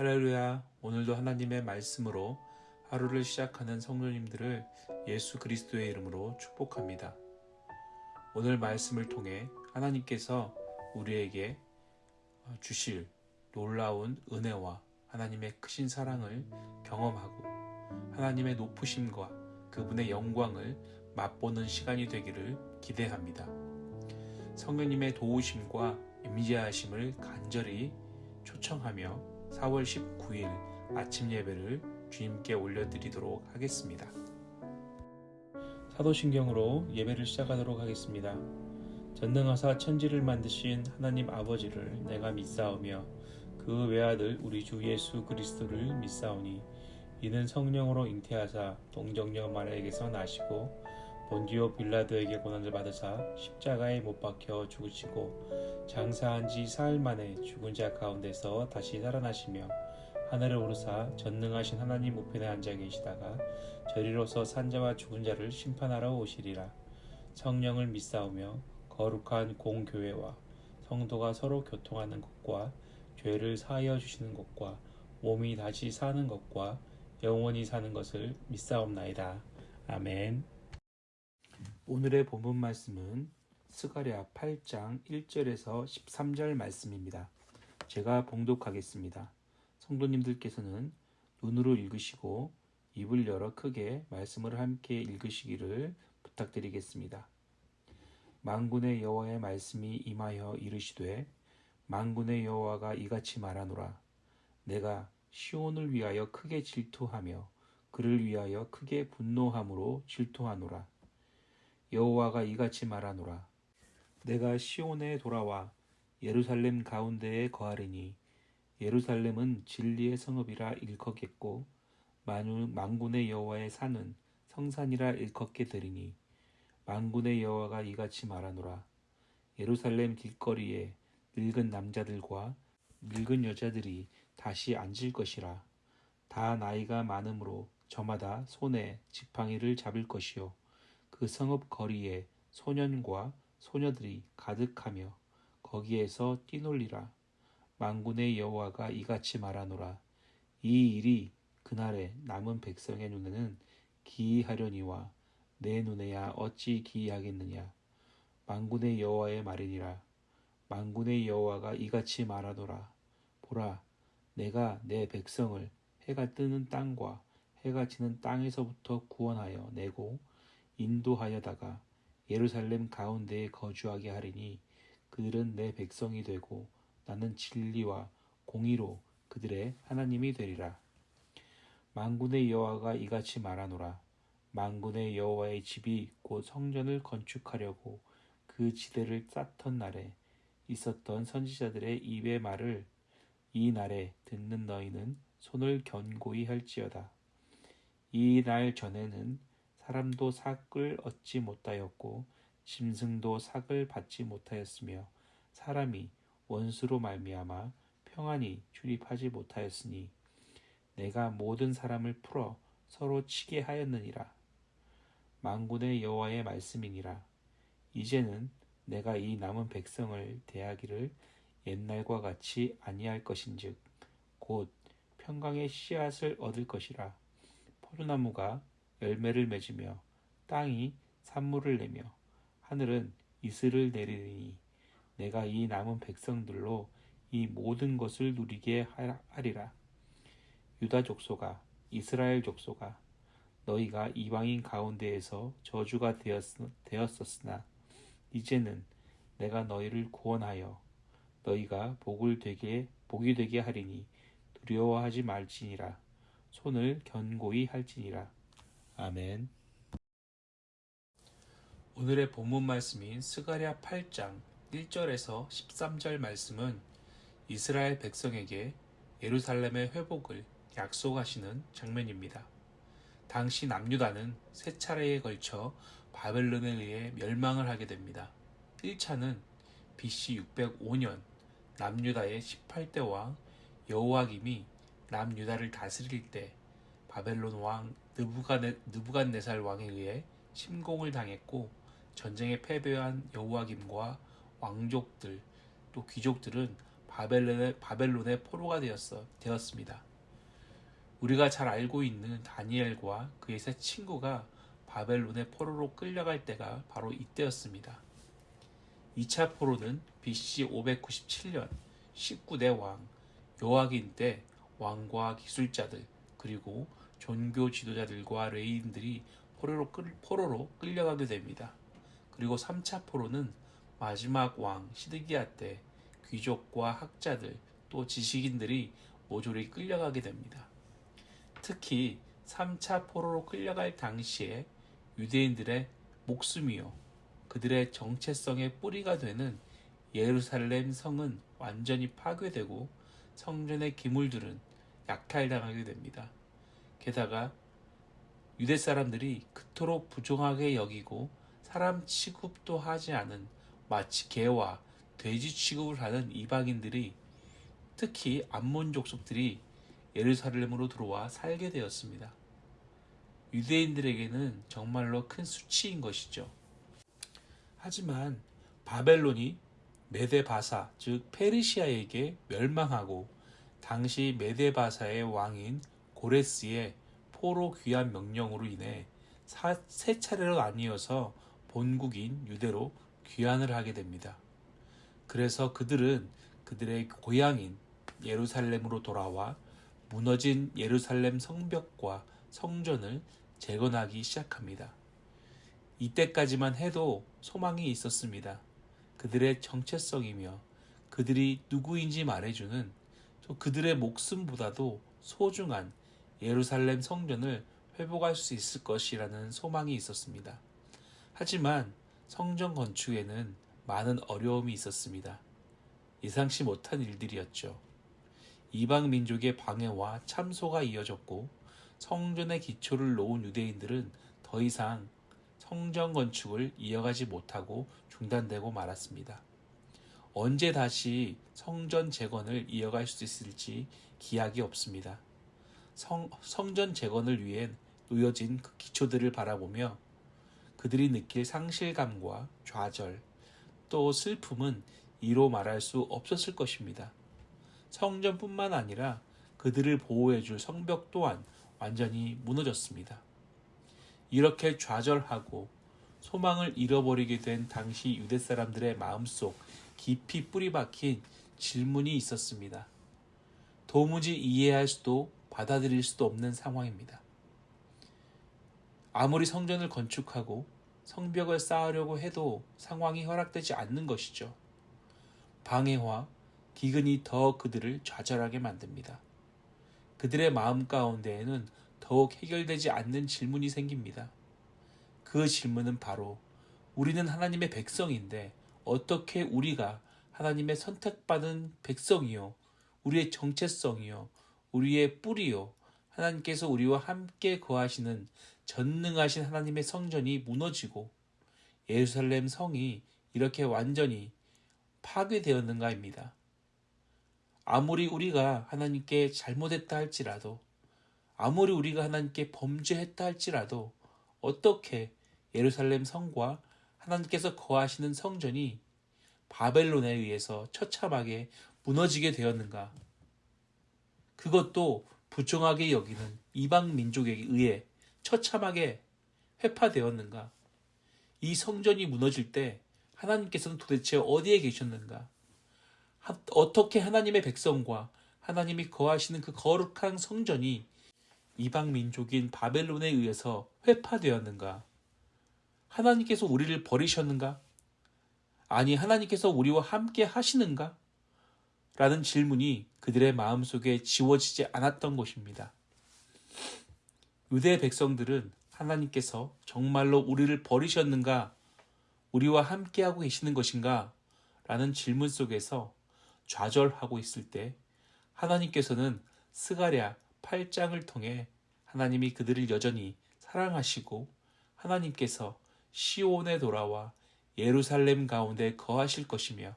할렐루야. 오늘도 하나님의 말씀으로 하루를 시작하는 성도님들을 예수 그리스도의 이름으로 축복합니다. 오늘 말씀을 통해 하나님께서 우리에게 주실 놀라운 은혜와 하나님의 크신 사랑을 경험하고 하나님의 높으심과 그분의 영광을 맛보는 시간이 되기를 기대합니다. 성령님의 도우심과 임재하심을 간절히 초청하며 4월 19일 아침 예배를 주님께 올려드리도록 하겠습니다. 사도신경으로 예배를 시작하도록 하겠습니다. 전능하사 천지를 만드신 하나님 아버지를 내가 믿사오며 그 외아들 우리 주 예수 그리스도를 믿사오니 이는 성령으로 잉태하사 동정녀 마리아에게서 나시고 본디오 빌라도에게 고난을 받으사 십자가에 못 박혀 죽으시고 장사한 지 사흘 만에 죽은 자 가운데서 다시 살아나시며 하늘을 오르사 전능하신 하나님 우편에 앉아 계시다가 저리로서 산자와 죽은 자를 심판하러 오시리라 성령을 믿사오며 거룩한 공교회와 성도가 서로 교통하는 것과 죄를 사하여 주시는 것과 몸이 다시 사는 것과 영원히 사는 것을 믿사옵나이다. 아멘. 오늘의 본문 말씀은 스가랴 8장 1절에서 13절 말씀입니다. 제가 봉독하겠습니다. 성도님들께서는 눈으로 읽으시고 입을 열어 크게 말씀을 함께 읽으시기를 부탁드리겠습니다. 만군의 여호와의 말씀이 임하여 이르시되 만군의 여호와가 이같이 말하노라 내가 시온을 위하여 크게 질투하며 그를 위하여 크게 분노함으로 질투하노라 여호와가 이같이 말하노라. 내가 시온에 돌아와 예루살렘 가운데에 거하리니 예루살렘은 진리의 성읍이라 일컫겠고 만군의 여호와의 산은 성산이라 일컫게 되리니 만군의 여호와가 이같이 말하노라. 예루살렘 길거리에 늙은 남자들과 늙은 여자들이 다시 앉을 것이라. 다 나이가 많으므로 저마다 손에 지팡이를 잡을 것이요 그 성읍 거리에 소년과 소녀들이 가득하며 거기에서 뛰놀리라. 만군의 여호와가 이같이 말하노라. 이 일이 그날에 남은 백성의 눈에는 기이하려니와 내 눈에야 어찌 기이하겠느냐? 만군의 여호와의 말이니라. 만군의 여호와가 이같이 말하노라. 보라 내가 내 백성을 해가 뜨는 땅과 해가 지는 땅에서부터 구원하여 내고 인도하여다가 예루살렘 가운데에 거주하게 하리니 그들은 내 백성이 되고 나는 진리와 공의로 그들의 하나님이 되리라. 만군의 여호와가 이같이 말하노라. 만군의 여호와의 집이 곧 성전을 건축하려고 그 지대를 쌓던 날에 있었던 선지자들의 입의 말을 이 날에 듣는 너희는 손을 견고히 할지어다. 이 날 전에는 사람도 삭을 얻지 못하였고 짐승도 삭을 받지 못하였으며 사람이 원수로 말미암아 평안히 출입하지 못하였으니 내가 모든 사람을 풀어 서로 치게 하였느니라. 만군의 여호와의 말씀이니라. 이제는 내가 이 남은 백성을 대하기를 옛날과 같이 아니할 것인즉 곧 평강의 씨앗을 얻을 것이라. 포도나무가 열매를 맺으며 땅이 산물을 내며 하늘은 이슬을 내리니 내가 이 남은 백성들로 이 모든 것을 누리게 하리라. 유다 족소가 이스라엘 족소가 너희가 이방인 가운데에서 저주가 되었었으나 이제는 내가 너희를 구원하여 너희가 복을 되게 복이 되게 하리니 두려워하지 말지니라 손을 견고히 할지니라 아멘. 오늘의 본문 말씀인 스가랴 8장 1절에서 13절 말씀은 이스라엘 백성에게 예루살렘의 회복을 약속하시는 장면입니다. 당시 남유다는 세 차례에 걸쳐 바벨론에 의해 멸망을 하게 됩니다. 1차는 BC 605년 남유다의 18대 왕 여호와김이 남유다를 다스릴 때 바벨론 왕 느부갓네, 느부갓네 살 왕에 의해 침공을 당했고 전쟁에 패배한 여호와김과 왕족들 또 귀족들은 바벨론의, 바벨론의 포로가 되었어, 되었습니다. 우리가 잘 알고 있는 다니엘과 그의 세 친구가 바벨론의 포로로 끌려갈 때가 바로 이때였습니다. 2차 포로는 BC 597년 19대 왕 요하긴 때 왕과 기술자들 그리고 종교 지도자들과 레인들이 포로로, 끌, 포로로 끌려가게 됩니다. 그리고 3차 포로는 마지막 왕 시드기야 때 귀족과 학자들 또 지식인들이 모조리 끌려가게 됩니다. 특히 3차 포로로 끌려갈 당시에 유대인들의 목숨이요 그들의 정체성의 뿌리가 되는 예루살렘 성은 완전히 파괴되고 성전의 기물들은 약탈당하게 됩니다. 게다가 유대 사람들이 그토록 부정하게 여기고 사람 취급도 하지 않은 마치 개와 돼지 취급을 하는 이방인들이 특히 암몬 족속들이 예루살렘으로 들어와 살게 되었습니다. 유대인들에게는 정말로 큰 수치인 것이죠. 하지만 바벨론이 메데바사 즉 페르시아에게 멸망하고 당시 메데바사의 왕인 고레스의 포로 귀환 명령으로 인해 사, 세 차례로 나뉘어서 본국인 유대로 귀환을 하게 됩니다. 그래서 그들은 그들의 고향인 예루살렘으로 돌아와 무너진 예루살렘 성벽과 성전을 재건하기 시작합니다. 이때까지만 해도 소망이 있었습니다. 그들의 정체성이며 그들이 누구인지 말해주는 또 그들의 목숨보다도 소중한 예루살렘 성전을 회복할 수 있을 것이라는 소망이 있었습니다. 하지만 성전 건축에는 많은 어려움이 있었습니다. 예상치 못한 일들이었죠. 이방 민족의 방해와 참소가 이어졌고 성전의 기초를 놓은 유대인들은 더 이상 성전 건축을 이어가지 못하고 중단되고 말았습니다. 언제 다시 성전 재건을 이어갈 수 있을지 기약이 없습니다. 성, 성전 재건을 위해 놓여진 그 기초들을 바라보며 그들이 느낄 상실감과 좌절, 또 슬픔은 이로 말할 수 없었을 것입니다. 성전뿐만 아니라 그들을 보호해줄 성벽 또한 완전히 무너졌습니다. 이렇게 좌절하고 소망을 잃어버리게 된 당시 유대 사람들의 마음속 깊이 뿌리 박힌 질문이 있었습니다. 도무지 이해할 수도 받아들일 수도 없는 상황입니다. 아무리 성전을 건축하고 성벽을 쌓으려고 해도 상황이 허락되지 않는 것이죠. 방해와 기근이 더 그들을 좌절하게 만듭니다. 그들의 마음 가운데에는 더욱 해결되지 않는 질문이 생깁니다. 그 질문은 바로 우리는 하나님의 백성인데 어떻게 우리가 하나님의 선택받은 백성이요, 우리의 정체성이요, 우리의 뿌리요, 하나님께서 우리와 함께 거하시는 전능하신 하나님의 성전이 무너지고 예루살렘 성이 이렇게 완전히 파괴되었는가입니다. 아무리 우리가 하나님께 잘못했다 할지라도, 아무리 우리가 하나님께 범죄했다 할지라도, 어떻게 예루살렘 성과 하나님께서 거하시는 성전이 바벨론에 의해서 처참하게 무너지게 되었는가? 그것도 부정하게 여기는 이방 민족에 의해 처참하게 회파되었는가? 이 성전이 무너질 때 하나님께서는 도대체 어디에 계셨는가? 어떻게 하나님의 백성과 하나님이 거하시는 그 거룩한 성전이 이방 민족인 바벨론에 의해서 회파되었는가? 하나님께서 우리를 버리셨는가? 아니, 하나님께서 우리와 함께 하시는가? 라는 질문이 그들의 마음속에 지워지지 않았던 것입니다. 유대 백성들은 하나님께서 정말로 우리를 버리셨는가? 우리와 함께하고 계시는 것인가? 라는 질문 속에서 좌절하고 있을 때 하나님께서는 스가랴 8장을 통해 하나님이 그들을 여전히 사랑하시고 하나님께서 시온에 돌아와 예루살렘 가운데 거하실 것이며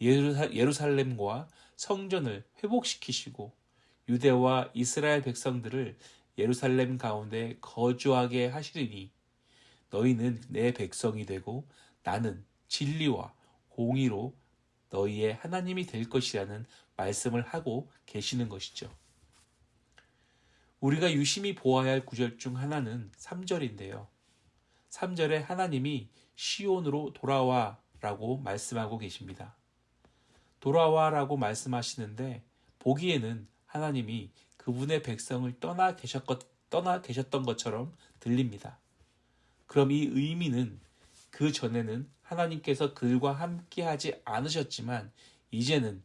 예루살렘과 성전을 회복시키시고 유대와 이스라엘 백성들을 예루살렘 가운데 거주하게 하시리니 너희는 내 백성이 되고 나는 진리와 공의로 너희의 하나님이 될 것이라는 말씀을 하고 계시는 것이죠. 우리가 유심히 보아야 할 구절 중 하나는 3절인데요. 3절에 하나님이 시온으로 돌아와 라고 말씀하고 계십니다. 돌아와 라고 말씀하시는데 보기에는 하나님이 그분의 백성을 떠나, 계셨, 떠나 계셨던 것처럼 들립니다. 그럼 이 의미는 그 전에는 하나님께서 그들과 함께 하지 않으셨지만 이제는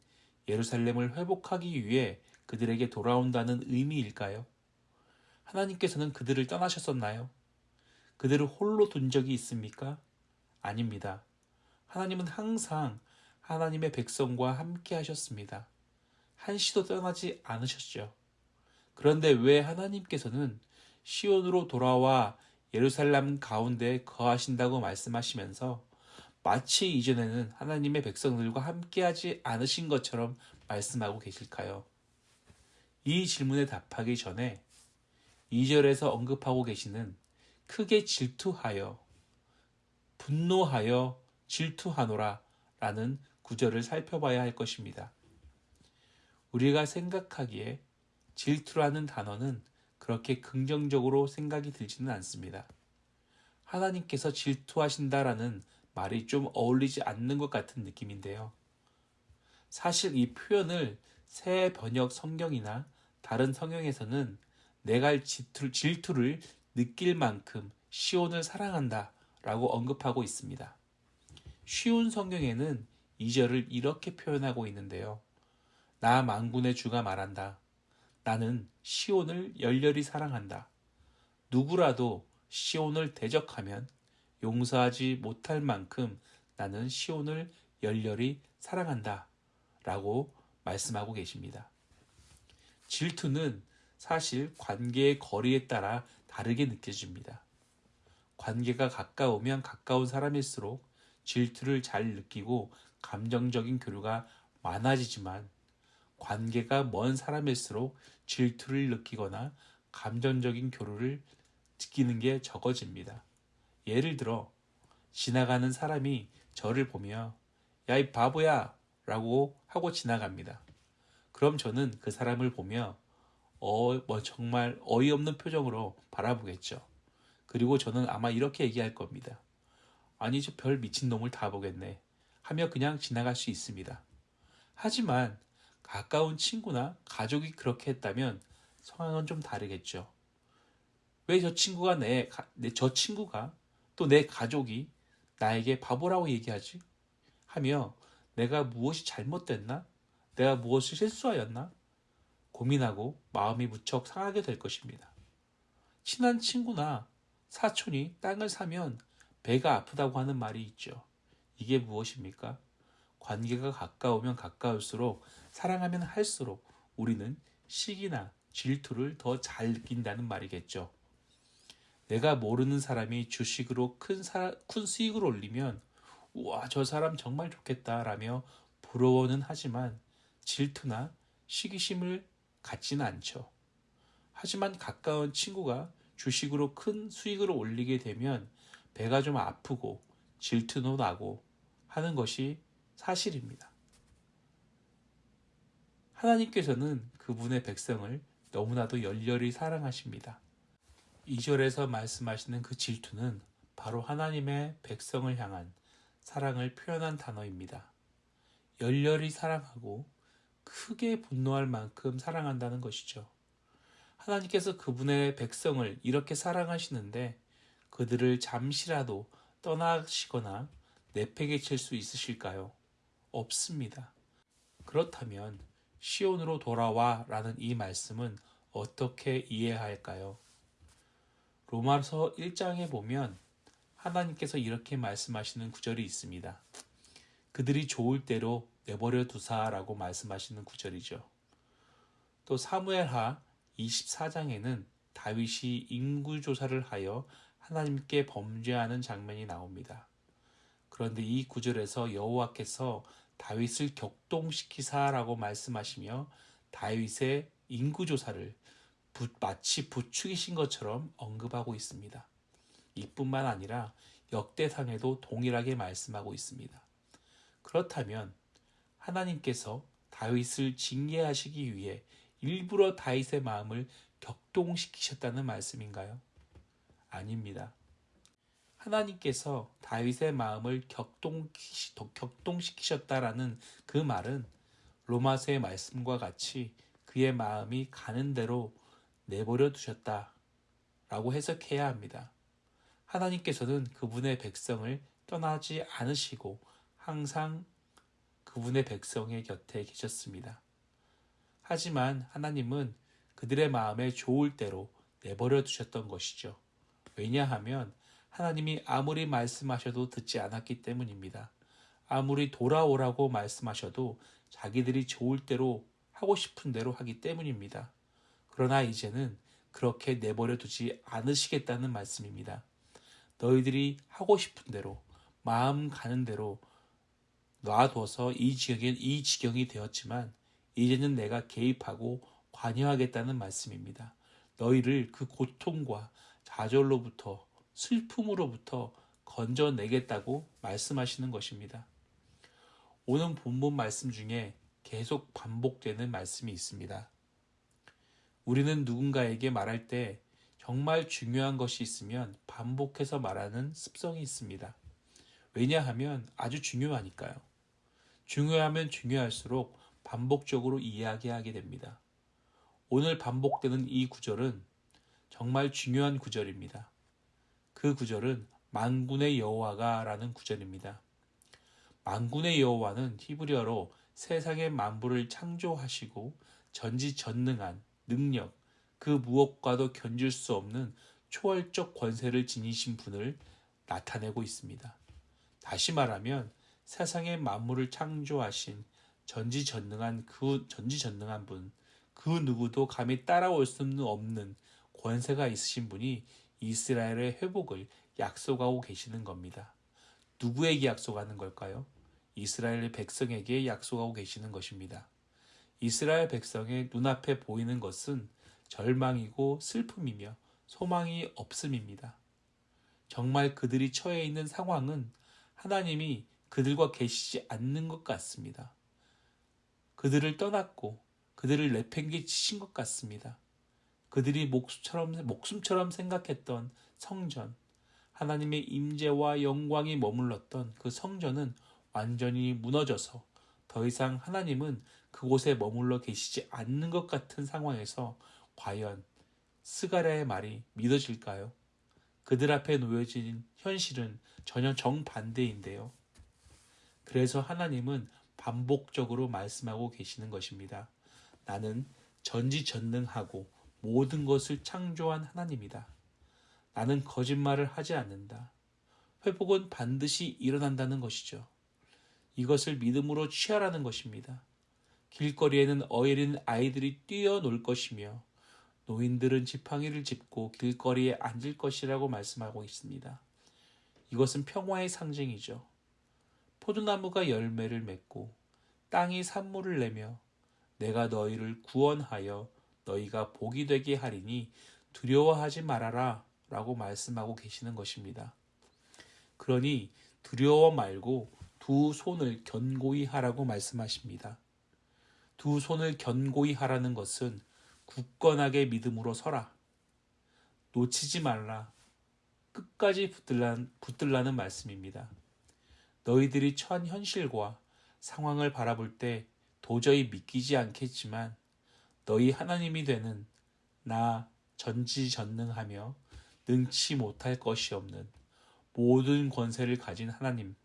예루살렘을 회복하기 위해 그들에게 돌아온다는 의미일까요? 하나님께서는 그들을 떠나셨었나요? 그들을 홀로 둔 적이 있습니까? 아닙니다. 하나님은 항상 하나님의 백성과 함께 하셨습니다. 한시도 떠나지 않으셨죠. 그런데 왜 하나님께서는 시온으로 돌아와 예루살렘 가운데 거하신다고 말씀하시면서 마치 이전에는 하나님의 백성들과 함께하지 않으신 것처럼 말씀하고 계실까요? 이 질문에 답하기 전에 2절에서 언급하고 계시는 크게 질투하여 분노하여 질투하노라 라는 구절을 살펴봐야 할 것입니다. 우리가 생각하기에 질투라는 단어는 그렇게 긍정적으로 생각이 들지는 않습니다. 하나님께서 질투하신다라는 말이 좀 어울리지 않는 것 같은 느낌인데요. 사실 이 표현을 새 번역 성경이나 다른 성경에서는 내가 질투, 를 느낄 만큼 시온을 사랑한다 라고 언급하고 있습니다. 쉬운 성경에는 2절을 이렇게 표현하고 있는데요. 나 만군의 주가 말한다. 나는 시온을 열렬히 사랑한다. 누구라도 시온을 대적하면 용서하지 못할 만큼 나는 시온을 열렬히 사랑한다. 라고 말씀하고 계십니다. 질투는 사실 관계의 거리에 따라 다르게 느껴집니다. 관계가 가까우면 가까운 사람일수록 질투를 잘 느끼고 감정적인 교류가 많아지지만 관계가 먼 사람일수록 질투를 느끼거나 감정적인 교류를 느끼는 게 적어집니다. 예를 들어 지나가는 사람이 저를 보며 야 이 바보야 라고 하고 지나갑니다. 그럼 저는 그 사람을 보며 어, 뭐 정말 어이없는 표정으로 바라보겠죠. 그리고 저는 아마 이렇게 얘기할 겁니다. 아니 저 별 미친놈을 다 보겠네 하며 그냥 지나갈 수 있습니다. 하지만 가까운 친구나 가족이 그렇게 했다면 상황은 좀 다르겠죠. 왜 저 친구가 내, 내, 저 친구가 또 내 가족이 나에게 바보라고 얘기하지? 하며 내가 무엇이 잘못됐나? 내가 무엇을 실수하였나? 고민하고 마음이 무척 상하게 될 것입니다. 친한 친구나 사촌이 땅을 사면 배가 아프다고 하는 말이 있죠. 이게 무엇입니까? 관계가 가까우면 가까울수록 사랑하면 할수록 우리는 시기나 질투를 더 잘 느낀다는 말이겠죠. 내가 모르는 사람이 주식으로 큰, 사, 큰 수익을 올리면 우와 저 사람 정말 좋겠다 라며 부러워는 하지만 질투나 시기심을 갖지는 않죠. 하지만 가까운 친구가 주식으로 큰 수익을 올리게 되면 배가 좀 아프고 질투도 나고 하는 것이 사실입니다. 하나님께서는 그분의 백성을 너무나도 열렬히 사랑하십니다. 2절에서 말씀하시는 그 질투는 바로 하나님의 백성을 향한 사랑을 표현한 단어입니다. 열렬히 사랑하고 크게 분노할 만큼 사랑한다는 것이죠. 하나님께서 그분의 백성을 이렇게 사랑하시는데 그들을 잠시라도 떠나시거나 내팽개 칠 수 있으실까요? 없습니다. 그렇다면 시온으로 돌아와 라는 이 말씀은 어떻게 이해할까요? 로마서 1장에 보면 하나님께서 이렇게 말씀하시는 구절이 있습니다. 그들이 좋을 대로 내버려 두사라고 말씀하시는 구절이죠. 또 사무엘하 24장에는 다윗이 인구 조사를 하여 하나님께 범죄하는 장면이 나옵니다. 그런데 이 구절에서 여호와께서 다윗을 격동시키사라고 말씀하시며 다윗의 인구 조사를 마치 부추기신 것처럼 언급하고 있습니다. 이뿐만 아니라 역대상에도 동일하게 말씀하고 있습니다. 그렇다면 하나님께서 다윗을 징계하시기 위해 일부러 다윗의 마음을 격동시키셨다는 말씀인가요? 아닙니다. 하나님께서 다윗의 마음을 격동시키셨다라는 그 말은 로마서의 말씀과 같이 그의 마음이 가는 대로 내버려 두셨다 라고 해석해야 합니다. 하나님께서는 그분의 백성을 떠나지 않으시고 항상 그분의 백성의 곁에 계셨습니다. 하지만 하나님은 그들의 마음에 좋을 대로 내버려 두셨던 것이죠. 왜냐하면 하나님이 아무리 말씀하셔도 듣지 않았기 때문입니다. 아무리 돌아오라고 말씀하셔도 자기들이 좋을 대로 하고 싶은 대로 하기 때문입니다. 그러나 이제는 그렇게 내버려 두지 않으시겠다는 말씀입니다. 너희들이 하고 싶은 대로 마음 가는 대로 놔둬서 이 지경이, 이 지경이 되었지만 이제는 내가 개입하고 관여하겠다는 말씀입니다. 너희를 그 고통과 좌절로부터 슬픔으로부터 건져내겠다고 말씀하시는 것입니다. 오늘 본문 말씀 중에 계속 반복되는 말씀이 있습니다. 우리는 누군가에게 말할 때 정말 중요한 것이 있으면 반복해서 말하는 습성이 있습니다. 왜냐하면 아주 중요하니까요. 중요하면 중요할수록 반복적으로 이야기하게 됩니다. 오늘 반복되는 이 구절은 정말 중요한 구절입니다. 그 구절은 만군의 여호와가 라는 구절입니다. 만군의 여호와는 히브리어로 세상의 만물을 창조하시고 전지전능한 능력, 그 무엇과도 견줄 수 없는 초월적 권세를 지니신 분을 나타내고 있습니다. 다시 말하면 세상의 만물을 창조하신 전지전능한 그 전지전능한 분, 그 누구도 감히 따라올 수는 없는 권세가 있으신 분이 이스라엘의 회복을 약속하고 계시는 겁니다. 누구에게 약속하는 걸까요? 이스라엘의 백성에게 약속하고 계시는 것입니다. 이스라엘 백성의 눈앞에 보이는 것은 절망이고 슬픔이며 소망이 없음입니다. 정말 그들이 처해 있는 상황은 하나님이 그들과 계시지 않는 것 같습니다. 그들을 떠났고 그들을 내팽개치신 것 같습니다. 그들이 목숨처럼, 목숨처럼 생각했던 성전, 하나님의 임재와 영광이 머물렀던 그 성전은 완전히 무너져서 더 이상 하나님은 그곳에 머물러 계시지 않는 것 같은 상황에서 과연 스가랴의 말이 믿어질까요? 그들 앞에 놓여진 현실은 전혀 정반대인데요. 그래서 하나님은 반복적으로 말씀하고 계시는 것입니다. 나는 전지전능하고 모든 것을 창조한 하나님이다. 나는 거짓말을 하지 않는다. 회복은 반드시 일어난다는 것이죠. 이것을 믿음으로 취하라는 것입니다. 길거리에는 어린 아이들이 뛰어놀 것이며 노인들은 지팡이를 짚고 길거리에 앉을 것이라고 말씀하고 있습니다. 이것은 평화의 상징이죠. 포도나무가 열매를 맺고 땅이 산물을 내며 내가 너희를 구원하여 너희가 복이 되게 하리니 두려워하지 말아라 라고 말씀하고 계시는 것입니다. 그러니 두려워 말고 두 손을 견고히 하라고 말씀하십니다. 두 손을 견고히 하라는 것은 굳건하게 믿음으로 서라. 놓치지 말라. 끝까지 붙들라는, 붙들라는 말씀입니다. 너희들이 처한 현실과 상황을 바라볼 때 도저히 믿기지 않겠지만 너희 하나님이 되는 나 전지전능하며 능치 못할 것이 없는 모든 권세를 가진 하나님.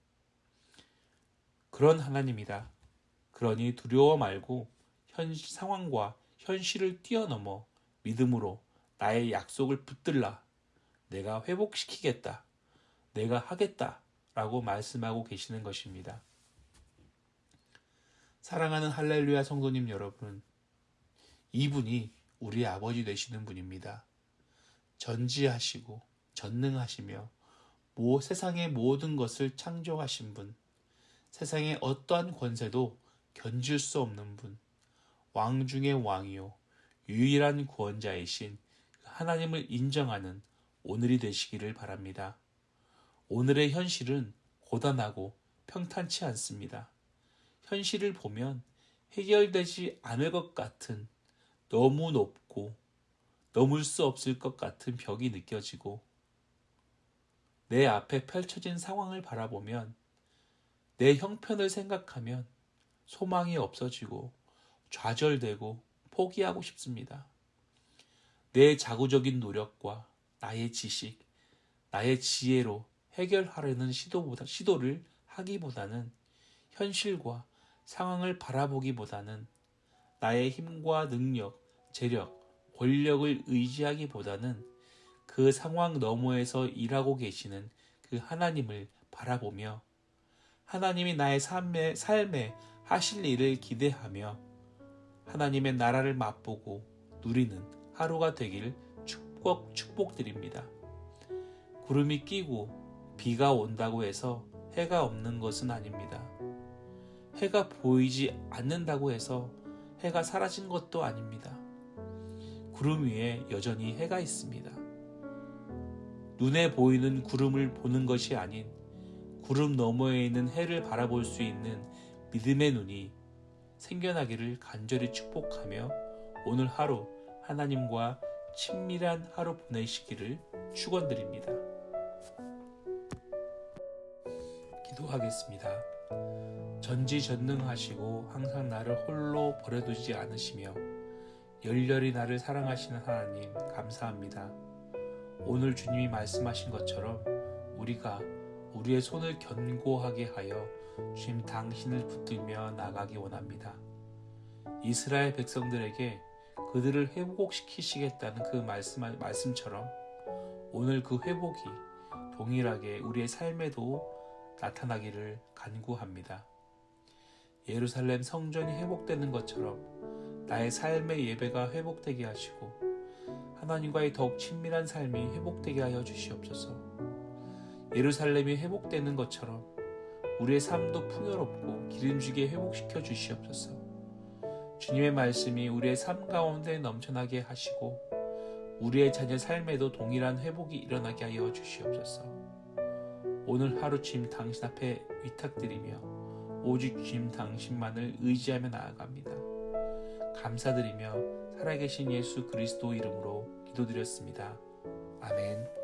그런 하나님이다. 그러니 두려워 말고 현 상황과 현실을 뛰어넘어 믿음으로 나의 약속을 붙들라. 내가 회복시키겠다. 내가 하겠다. 라고 말씀하고 계시는 것입니다. 사랑하는 할렐루야 성도님 여러분, 이분이 우리 아버지 되시는 분입니다. 전지하시고 전능하시며 모 세상의 모든 것을 창조하신 분, 세상의 어떠한 권세도 견줄 수 없는 분, 왕 중의 왕이요 유일한 구원자이신 하나님을 인정하는 오늘이 되시기를 바랍니다. 오늘의 현실은 고단하고 평탄치 않습니다. 현실을 보면 해결되지 않을 것 같은 너무 높고 넘을 수 없을 것 같은 벽이 느껴지고 내 앞에 펼쳐진 상황을 바라보면 내 형편을 생각하면 소망이 없어지고 좌절되고 포기하고 싶습니다. 내 자구적인 노력과 나의 지식, 나의 지혜로 해결하려는 시도보다, 시도를 하기보다는 현실과 상황을 바라보기보다는 나의 힘과 능력, 재력, 권력을 의지하기보다는 그 상황 너머에서 일하고 계시는 그 하나님을 바라보며 하나님이 나의 삶에, 삶에 하실 일을 기대하며 하나님의 나라를 맛보고 누리는 하루가 되길 축복, 축복드립니다. 구름이 끼고 비가 온다고 해서 해가 없는 것은 아닙니다. 해가 보이지 않는다고 해서 해가 사라진 것도 아닙니다. 구름 위에 여전히 해가 있습니다. 눈에 보이는 구름을 보는 것이 아닌 구름 너머에 있는 해를 바라볼 수 있는 믿음의 눈이 생겨나기를 간절히 축복하며 오늘 하루 하나님과 친밀한 하루 보내시기를 축원드립니다. 기도하겠습니다. 전지전능하시고 항상 나를 홀로 버려두지 않으시며 열렬히 나를 사랑하시는 하나님 감사합니다. 오늘 주님이 말씀하신 것처럼 우리가 우리의 손을 견고하게 하여 주님 당신을 붙들며 나가기 원합니다. 이스라엘 백성들에게 그들을 회복시키시겠다는 그 말씀, 말씀처럼 오늘 그 회복이 동일하게 우리의 삶에도 나타나기를 간구합니다. 예루살렘 성전이 회복되는 것처럼 나의 삶의 예배가 회복되게 하시고 하나님과의 더욱 친밀한 삶이 회복되게 하여 주시옵소서. 예루살렘이 회복되는 것처럼 우리의 삶도 풍요롭고 기름지게 회복시켜 주시옵소서. 주님의 말씀이 우리의 삶 가운데 넘쳐나게 하시고 우리의 자녀 삶에도 동일한 회복이 일어나게 하여 주시옵소서. 오늘 하루 주님 당신 앞에 위탁드리며 오직 주님 당신만을 의지하며 나아갑니다. 감사드리며 살아계신 예수 그리스도 이름으로 기도드렸습니다. 아멘.